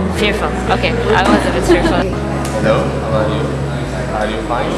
Oh, fearful. Okay, I was a bit fearful. No? How are you? How do you fine?